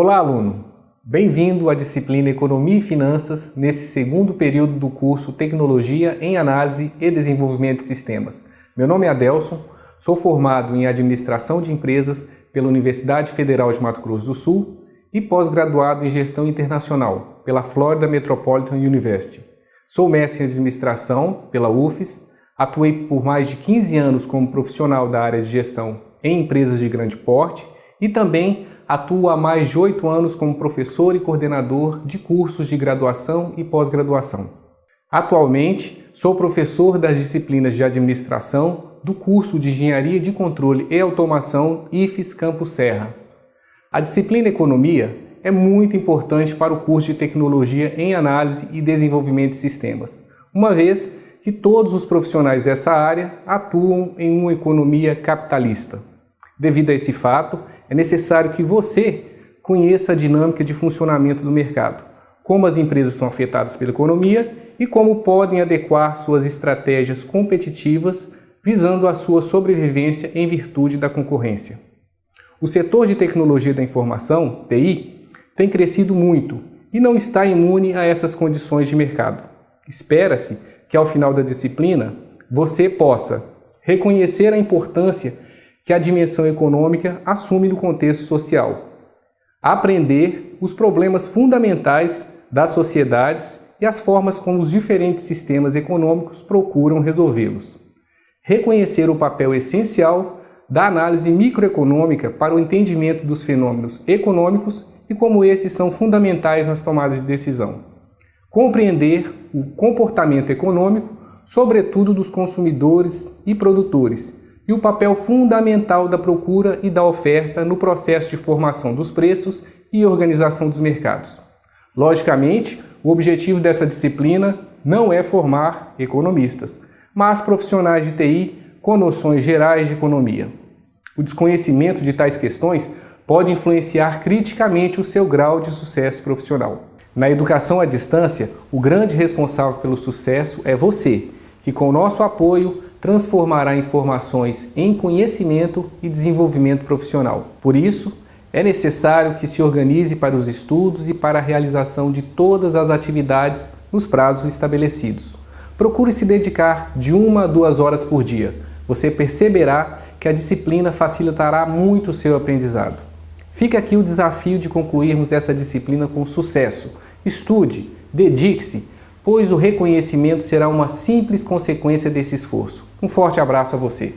Olá, aluno! Bem-vindo à disciplina Economia e Finanças nesse segundo período do curso Tecnologia em Análise e Desenvolvimento de Sistemas. Meu nome é Adelson, sou formado em Administração de Empresas pela Universidade Federal de Mato Grosso do Sul e pós-graduado em Gestão Internacional pela Florida Metropolitan University. Sou mestre em Administração pela UFES, atuei por mais de 15 anos como profissional da área de gestão em empresas de grande porte e também atua há mais de oito anos como professor e coordenador de cursos de graduação e pós-graduação. Atualmente, sou professor das disciplinas de administração do curso de Engenharia de Controle e Automação IFES Campus Serra. A disciplina Economia é muito importante para o curso de Tecnologia em Análise e Desenvolvimento de Sistemas, uma vez que todos os profissionais dessa área atuam em uma economia capitalista. Devido a esse fato, é necessário que você conheça a dinâmica de funcionamento do mercado, como as empresas são afetadas pela economia e como podem adequar suas estratégias competitivas visando a sua sobrevivência em virtude da concorrência. O setor de tecnologia da informação, TI, tem crescido muito e não está imune a essas condições de mercado. Espera-se que ao final da disciplina você possa reconhecer a importância que a dimensão econômica assume no contexto social. Aprender os problemas fundamentais das sociedades e as formas como os diferentes sistemas econômicos procuram resolvê-los. Reconhecer o papel essencial da análise microeconômica para o entendimento dos fenômenos econômicos e como esses são fundamentais nas tomadas de decisão. Compreender o comportamento econômico, sobretudo dos consumidores e produtores, e o papel fundamental da procura e da oferta no processo de formação dos preços e organização dos mercados. Logicamente, o objetivo dessa disciplina não é formar economistas, mas profissionais de TI com noções gerais de economia. O desconhecimento de tais questões pode influenciar criticamente o seu grau de sucesso profissional. Na educação à distância, o grande responsável pelo sucesso é você, que com o nosso apoio transformará informações em conhecimento e desenvolvimento profissional. Por isso, é necessário que se organize para os estudos e para a realização de todas as atividades nos prazos estabelecidos. Procure se dedicar de uma a duas horas por dia. Você perceberá que a disciplina facilitará muito o seu aprendizado. Fica aqui o desafio de concluirmos essa disciplina com sucesso. Estude, dedique-se, pois o reconhecimento será uma simples consequência desse esforço. Um forte abraço a você!